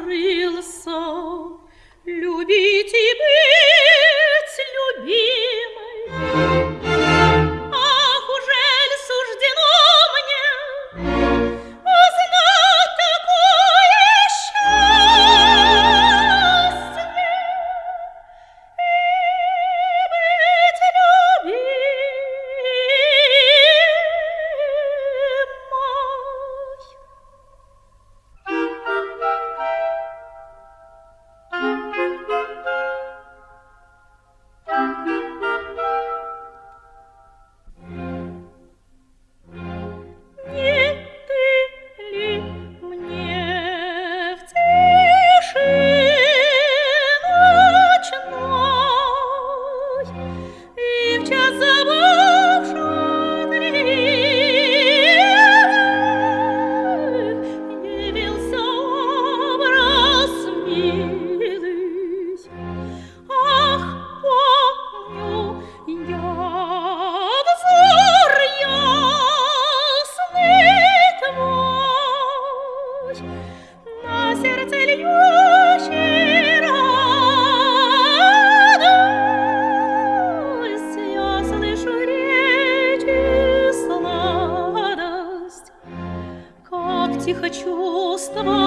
открылся. и быть любимой. хочу с тобой.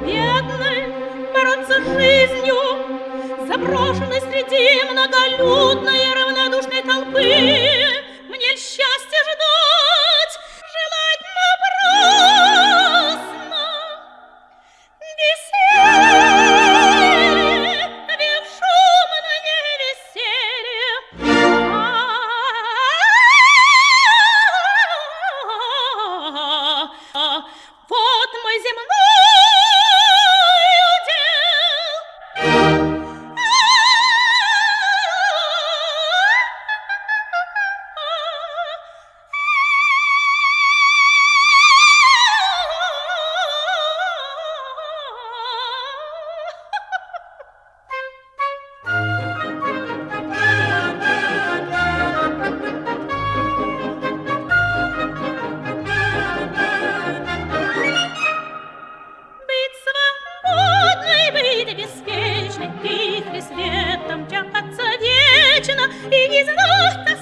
бедной, бороться с жизнью, заброшенной среди многолюдной и равнодушной толпы. И